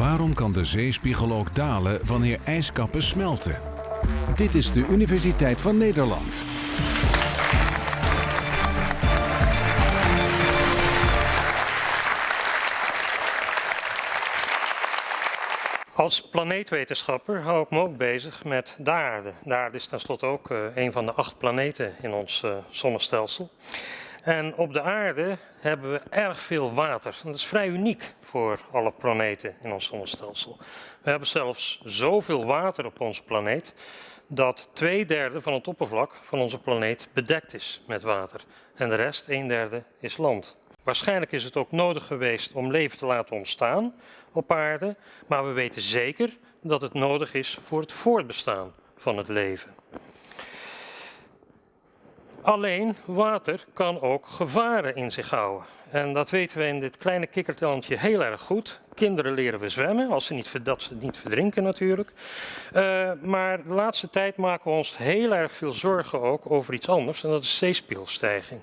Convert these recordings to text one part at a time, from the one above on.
Waarom kan de zeespiegel ook dalen wanneer ijskappen smelten? Dit is de Universiteit van Nederland. Als planeetwetenschapper hou ik me ook bezig met de aarde. De aarde is tenslotte ook uh, een van de acht planeten in ons uh, zonnestelsel. En op de aarde hebben we erg veel water. Dat is vrij uniek voor alle planeten in ons zonnestelsel. We hebben zelfs zoveel water op onze planeet dat twee derde van het oppervlak van onze planeet bedekt is met water. En de rest, een derde, is land. Waarschijnlijk is het ook nodig geweest om leven te laten ontstaan op aarde, maar we weten zeker dat het nodig is voor het voortbestaan van het leven. Alleen water kan ook gevaren in zich houden. En dat weten we in dit kleine kikkertandje heel erg goed. Kinderen leren we zwemmen, als ze niet, niet verdrinken natuurlijk. Uh, maar de laatste tijd maken we ons heel erg veel zorgen ook over iets anders. En dat is zeespiegelstijging.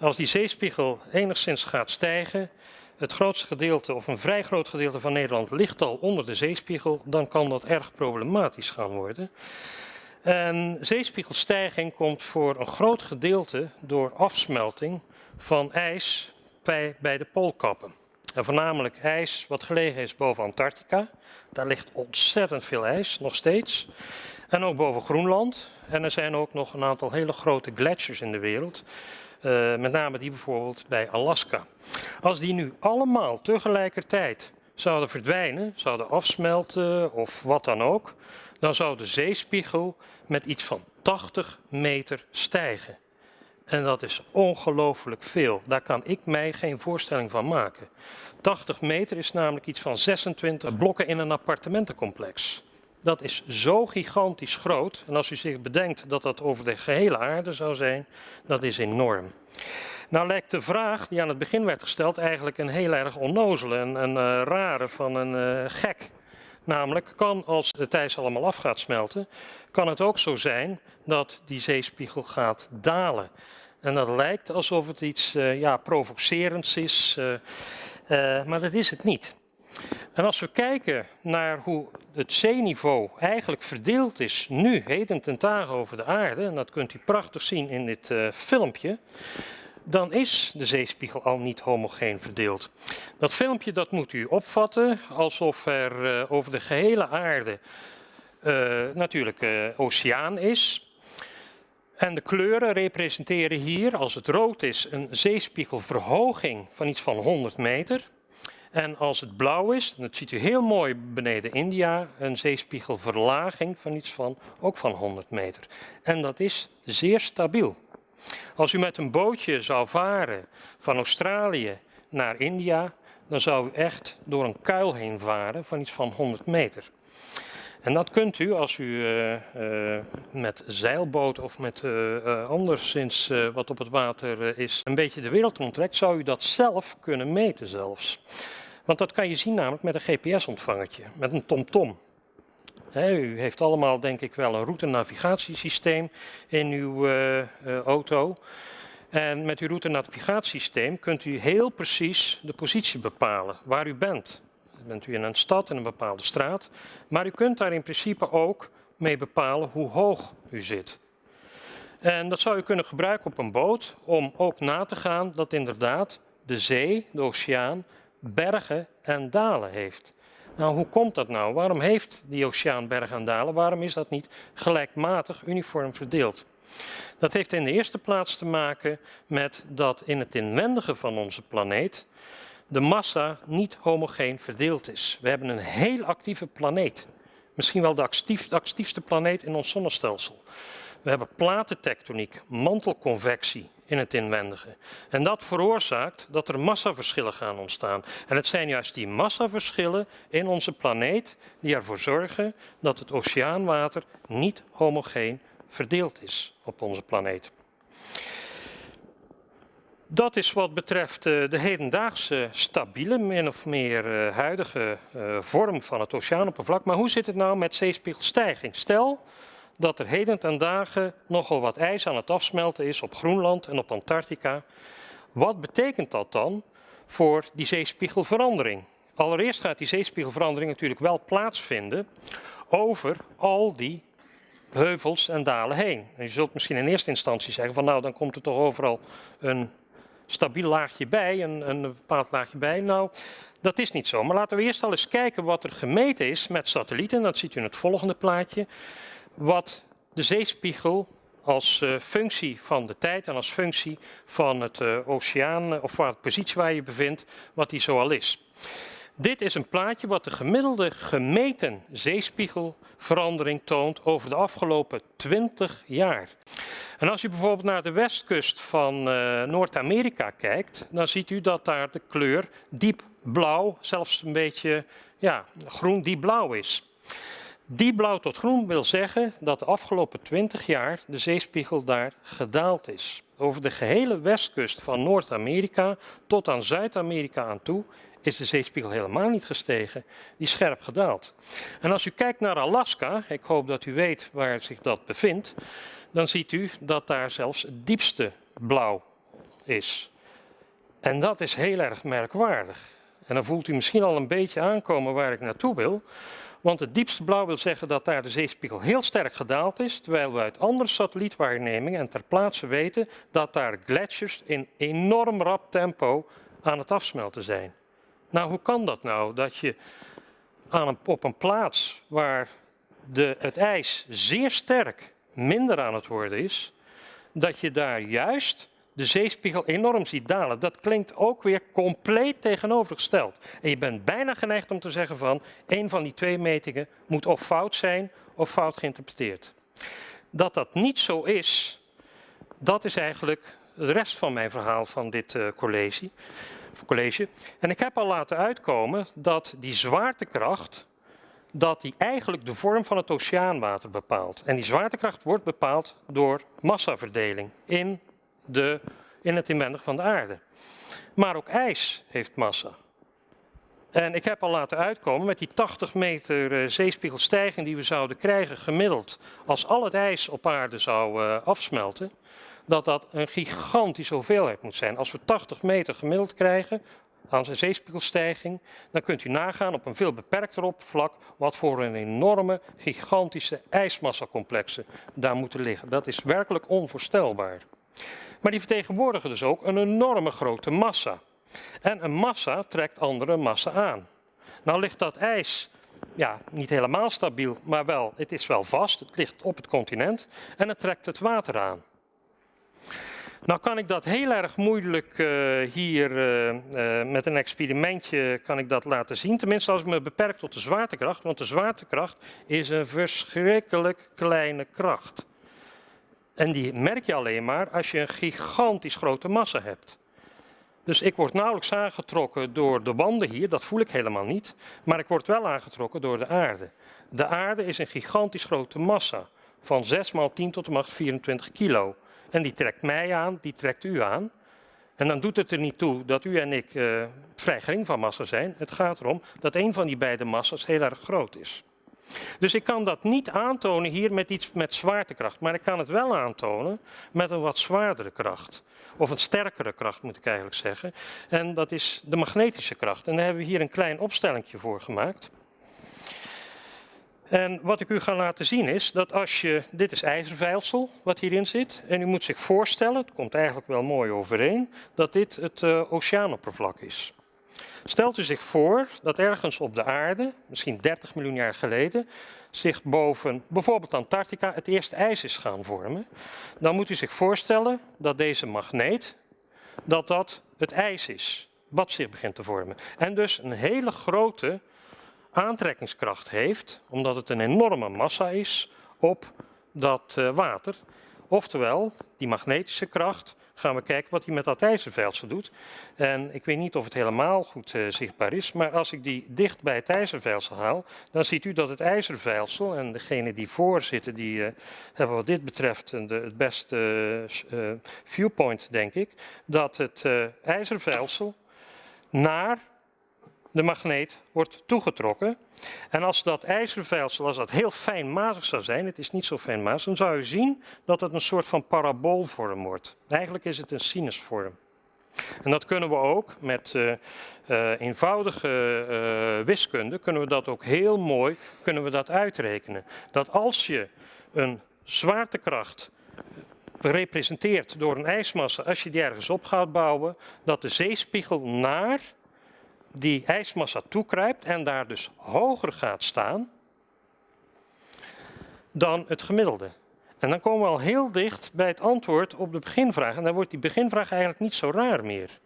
Als die zeespiegel enigszins gaat stijgen, het grootste gedeelte of een vrij groot gedeelte van Nederland ligt al onder de zeespiegel, dan kan dat erg problematisch gaan worden. En zeespiegelstijging komt voor een groot gedeelte door afsmelting van ijs bij, de poolkappen. En voornamelijk ijs wat gelegen is boven Antarctica. Daar ligt ontzettend veel ijs, nog steeds. En ook boven Groenland. En er zijn ook nog een aantal hele grote gletsjers in de wereld. Uh, met name die bijvoorbeeld bij Alaska. Als die nu allemaal tegelijkertijd zouden verdwijnen, zouden afsmelten of wat dan ook, dan zou de zeespiegel met iets van 80 meter stijgen. En dat is ongelooflijk veel. Daar kan ik mij geen voorstelling van maken. 80 meter is namelijk iets van 26 blokken in een appartementencomplex. Dat is zo gigantisch groot. En als u zich bedenkt dat dat over de gehele aarde zou zijn, dat is enorm. Nou lijkt de vraag die aan het begin werd gesteld eigenlijk een heel erg onnozele en een uh, rare van een uh, gek. Namelijk, kan als het ijs allemaal af gaat smelten, kan het ook zo zijn dat die zeespiegel gaat dalen. En dat lijkt alsof het iets uh, ja, provocerends is, maar dat is het niet. En als we kijken naar hoe het zeeniveau eigenlijk verdeeld is nu, heden ten dagen over de aarde, en dat kunt u prachtig zien in dit filmpje, dan is de zeespiegel al niet homogeen verdeeld. Dat filmpje dat moet u opvatten alsof er uh, over de gehele aarde uh, natuurlijk oceaan is. En de kleuren representeren hier, als het rood is, een zeespiegelverhoging van iets van 100 meter. En als het blauw is, dat ziet u heel mooi beneden India, een zeespiegelverlaging van iets van, ook van 100 meter. En dat is zeer stabiel. Als u met een bootje zou varen van Australië naar India, dan zou u echt door een kuil heen varen van iets van 100 meter. En dat kunt u als u uh, uh, met zeilboot of met uh, anderszins wat op het water is een beetje de wereld onttrekt, zou u dat zelf kunnen meten zelfs. Want dat kan je zien namelijk met een GPS-ontvangertje, met een TomTom. -tom. U heeft allemaal denk ik wel een route-navigatiesysteem in uw auto. En met uw route-navigatiesysteem kunt u heel precies de positie bepalen waar u bent bent u in een stad, in een bepaalde straat. Maar u kunt daar in principe ook mee bepalen hoe hoog u zit. En dat zou u kunnen gebruiken op een boot om ook na te gaan dat inderdaad de zee, de oceaan, bergen en dalen heeft. Nou, hoe komt dat nou? Waarom heeft die oceaan bergen en dalen? Waarom is dat niet gelijkmatig uniform verdeeld? Dat heeft in de eerste plaats te maken met dat in het inwendige van onze planeet de massa niet homogeen verdeeld is. We hebben een heel actieve planeet. Misschien wel de, de actiefste planeet in ons zonnestelsel. We hebben platentectoniek, mantelconvectie in het inwendige. En dat veroorzaakt dat er massaverschillen gaan ontstaan. En het zijn juist die massaverschillen in onze planeet die ervoor zorgen dat het oceaanwater niet homogeen verdeeld is op onze planeet. Dat is wat betreft uh, de hedendaagse stabiele, min of meer uh, huidige uh, vorm van het oceaanoppervlak. Maar hoe zit het nou met zeespiegelstijging? Stel dat er heden ten dagen nogal wat ijs aan het afsmelten is op Groenland en op Antarctica. Wat betekent dat dan voor die zeespiegelverandering? allereerst gaat die zeespiegelverandering natuurlijk wel plaatsvinden over al die heuvels en dalen heen. En je zult misschien in eerste instantie zeggen van nou dan komt er toch overal een stabiel laagje bij, een, een bepaald laagje bij. Nou, dat is niet zo. Maar laten we eerst al eens kijken wat er gemeten is met satellieten. Dat ziet u in het volgende plaatje. Wat de zeespiegel als uh, functie van de tijd en als functie van het uh, oceaan of van de positie waar je bevindt, wat die zoal is. Dit is een plaatje wat de gemiddelde gemeten zeespiegelverandering toont over de afgelopen 20 jaar. En als u bijvoorbeeld naar de westkust van Noord-Amerika kijkt, dan ziet u dat daar de kleur diep blauw, zelfs een beetje ja, groen diep blauw is. Die blauw tot groen wil zeggen dat de afgelopen 20 jaar de zeespiegel daar gedaald is. Over de gehele westkust van Noord-Amerika tot aan Zuid-Amerika aan toe is de zeespiegel helemaal niet gestegen, die is scherp gedaald. En als u kijkt naar Alaska, ik hoop dat u weet waar zich dat bevindt, dan ziet u dat daar zelfs het diepste blauw is. En dat is heel erg merkwaardig. En dan voelt u misschien al een beetje aankomen waar ik naartoe wil. Want het diepste blauw wil zeggen dat daar de zeespiegel heel sterk gedaald is, terwijl we uit andere satellietwaarnemingen en ter plaatse weten dat daar gletsjers in enorm rap tempo aan het afsmelten zijn. Nou, hoe kan dat nou? Dat je aan een, op een plaats waar de, het ijs zeer sterk minder aan het worden is, dat je daar juist de zeespiegel enorm ziet dalen. Dat klinkt ook weer compleet tegenovergesteld. En je bent bijna geneigd om te zeggen van, een van die twee metingen moet of fout zijn of fout geïnterpreteerd. Dat dat niet zo is, dat is eigenlijk de rest van mijn verhaal van dit uh, college college. En ik heb al laten uitkomen dat die zwaartekracht, dat die eigenlijk de vorm van het oceaanwater bepaalt. En die zwaartekracht wordt bepaald door massaverdeling in, de, in het inwendig van de aarde. Maar ook ijs heeft massa. En ik heb al laten uitkomen met die 80 meter uh, zeespiegelstijging die we zouden krijgen gemiddeld als al het ijs op aarde zou uh, afsmelten dat dat een gigantische hoeveelheid moet zijn. Als we 80 meter gemiddeld krijgen aan zijn zeespiegelstijging, dan kunt u nagaan op een veel beperkter oppervlak wat voor een enorme, gigantische ijsmassacomplexen daar moeten liggen. Dat is werkelijk onvoorstelbaar. Maar die vertegenwoordigen dus ook een enorme grote massa. En een massa trekt andere massa aan. Nou ligt dat ijs ja, niet helemaal stabiel, maar wel, het is wel vast. Het ligt op het continent en het trekt het water aan. Nou kan ik dat heel erg moeilijk uh, hier uh, uh, met een experimentje kan ik dat laten zien. Tenminste als ik me beperk tot de zwaartekracht. Want de zwaartekracht is een verschrikkelijk kleine kracht. En die merk je alleen maar als je een gigantisch grote massa hebt. Dus ik word nauwelijks aangetrokken door de wanden hier, dat voel ik helemaal niet. Maar ik word wel aangetrokken door de aarde. De aarde is een gigantisch grote massa. Van 6 maal 10 tot de macht 24 kilo. En die trekt mij aan, die trekt u aan. En dan doet het er niet toe dat u en ik uh, vrij gering van massa zijn. Het gaat erom dat een van die beide massa's heel erg groot is. Dus ik kan dat niet aantonen hier met iets met zwaartekracht, maar ik kan het wel aantonen met een wat zwaardere kracht. Of een sterkere kracht moet ik eigenlijk zeggen. En dat is de magnetische kracht. En daar hebben we hier een klein opstellingje voor gemaakt. En wat ik u ga laten zien is dat als je, dit is ijzervijlsel wat hierin zit, en u moet zich voorstellen, het komt eigenlijk wel mooi overeen, dat dit het uh, oceaanoppervlak is. Stelt u zich voor dat ergens op de aarde, misschien 30 miljoen jaar geleden, zich boven bijvoorbeeld Antarctica het eerste ijs is gaan vormen. Dan moet u zich voorstellen dat deze magneet, dat dat het ijs is, wat zich begint te vormen. En dus een hele grote aantrekkingskracht heeft, omdat het een enorme massa is op dat uh, water. Oftewel, die magnetische kracht, gaan we kijken wat hij met dat ijzervelsel doet. En ik weet niet of het helemaal goed uh, zichtbaar is, maar als ik die dicht bij het ijzervelsel haal, dan ziet u dat het ijzervelsel, en degene die voor zitten, die uh, hebben wat dit betreft de, het beste viewpoint, denk ik, dat het ijzervelsel naar de magneet wordt toegetrokken. En als dat ijzervijlsel, als dat heel fijnmazig zou zijn, het is niet zo fijnmazig, dan zou je zien dat het een soort van paraboolvorm wordt. Eigenlijk is het een sinusvorm. En dat kunnen we ook met uh, uh, eenvoudige uh, wiskunde, kunnen we dat ook heel mooi kunnen we dat uitrekenen. Dat als je een zwaartekracht gerepresenteerd door een ijsmassa, als je die ergens op gaat bouwen, dat de zeespiegel naar die ijsmassa toekruipt en daar dus hoger gaat staan dan het gemiddelde. En dan komen we al heel dicht bij het antwoord op de beginvraag. En dan wordt die beginvraag eigenlijk niet zo raar meer.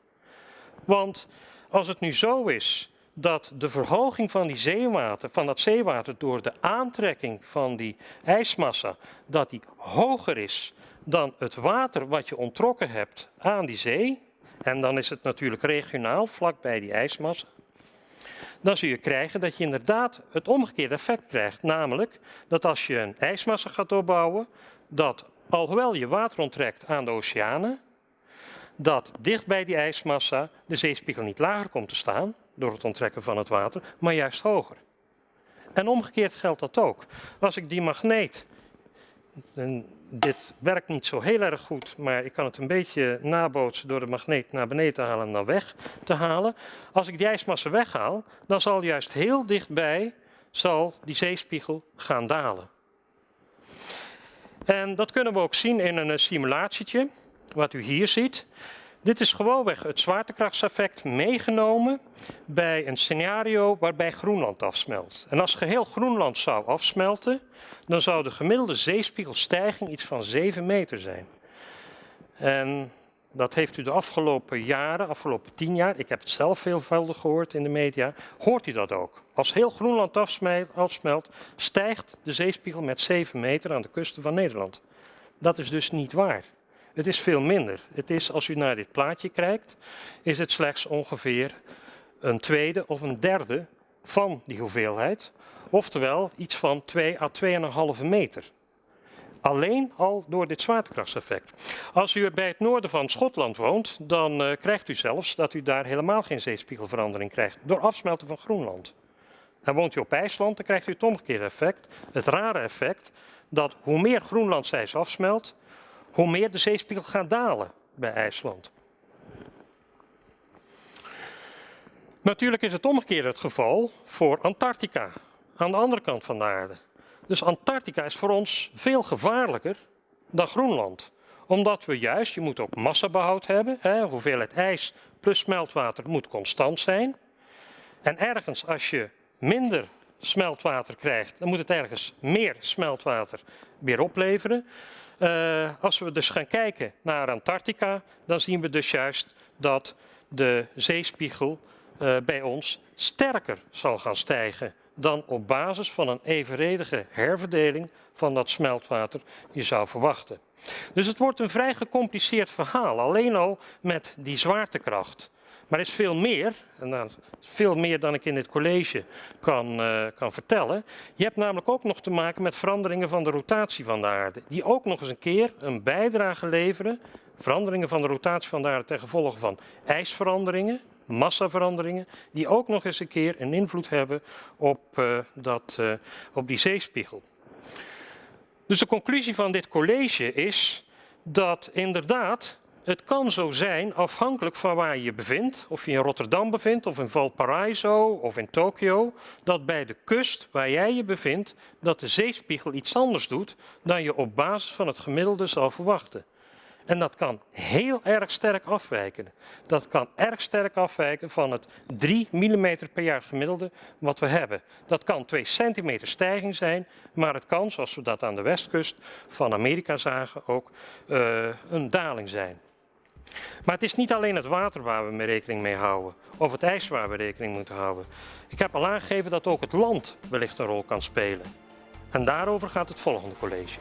Want als het nu zo is dat de verhoging van, die zeewater, van dat zeewater door de aantrekking van die ijsmassa, dat die hoger is dan het water wat je ontrokken hebt aan die zee, en dan is het natuurlijk regionaal, vlakbij die ijsmassa, dan zul je krijgen dat je inderdaad het omgekeerde effect krijgt. Namelijk dat als je een ijsmassa gaat opbouwen, dat alhoewel je water onttrekt aan de oceanen, dat dicht bij die ijsmassa de zeespiegel niet lager komt te staan door het onttrekken van het water, maar juist hoger. En omgekeerd geldt dat ook. Als ik die magneet dit werkt niet zo heel erg goed, maar ik kan het een beetje nabootsen door de magneet naar beneden te halen en dan weg te halen. Als ik die ijsmassa weghaal, dan zal juist heel dichtbij zal die zeespiegel gaan dalen. En dat kunnen we ook zien in een simulatietje, wat u hier ziet. Dit is gewoonweg het zwaartekrachtseffect meegenomen bij een scenario waarbij Groenland afsmelt. En als geheel Groenland zou afsmelten, dan zou de gemiddelde zeespiegelstijging iets van 7 meter zijn. En dat heeft u de afgelopen jaren, afgelopen 10 jaar, ik heb het zelf veelvuldig gehoord in de media, hoort u dat ook. Als heel Groenland afsmelt, stijgt de zeespiegel met 7 meter aan de kusten van Nederland. Dat is dus niet waar. Het is veel minder. Het is, als u naar dit plaatje kijkt, is het slechts ongeveer een tweede of een derde van die hoeveelheid. Oftewel iets van 2 à 2,5 meter. Alleen al door dit zwaartekrachtseffect. Als u bij het noorden van Schotland woont, dan uh, krijgt u zelfs dat u daar helemaal geen zeespiegelverandering krijgt. Door afsmelten van Groenland. En woont u op IJsland, dan krijgt u het omgekeerde effect. Het rare effect dat hoe meer Groenlandsijs afsmelt, hoe meer de zeespiegel gaat dalen bij IJsland. Natuurlijk is het omgekeerde het geval voor Antarctica, aan de andere kant van de aarde. Dus Antarctica is voor ons veel gevaarlijker dan Groenland. Omdat we juist, je moet ook massabehoud hebben, hè, hoeveelheid ijs plus smeltwater moet constant zijn. En ergens als je minder smeltwater krijgt, dan moet het ergens meer smeltwater weer opleveren. Uh, als we dus gaan kijken naar Antarctica, dan zien we dus juist dat de zeespiegel uh, bij ons sterker zal gaan stijgen dan op basis van een evenredige herverdeling van dat smeltwater je zou verwachten. Dus het wordt een vrij gecompliceerd verhaal, alleen al met die zwaartekracht. Maar er is veel meer, en veel meer dan ik in dit college kan, uh, kan vertellen. Je hebt namelijk ook nog te maken met veranderingen van de rotatie van de aarde. Die ook nog eens een keer een bijdrage leveren. Veranderingen van de rotatie van de aarde ten gevolge van ijsveranderingen, massaveranderingen. Die ook nog eens een keer een invloed hebben op, uh, dat, uh, op die zeespiegel. Dus de conclusie van dit college is dat inderdaad het kan zo zijn, afhankelijk van waar je je bevindt, of je in Rotterdam bevindt, of in Valparaiso, of in Tokio, dat bij de kust waar jij je bevindt, dat de zeespiegel iets anders doet dan je op basis van het gemiddelde zou verwachten. En dat kan heel erg sterk afwijken. Dat kan erg sterk afwijken van het 3 mm per jaar gemiddelde wat we hebben. Dat kan 2 centimeter stijging zijn, maar het kan, zoals we dat aan de westkust van Amerika zagen, ook uh, een daling zijn. Maar het is niet alleen het water waar we mee rekening mee houden, of het ijs waar we rekening moeten houden. Ik heb al aangegeven dat ook het land wellicht een rol kan spelen. En daarover gaat het volgende college.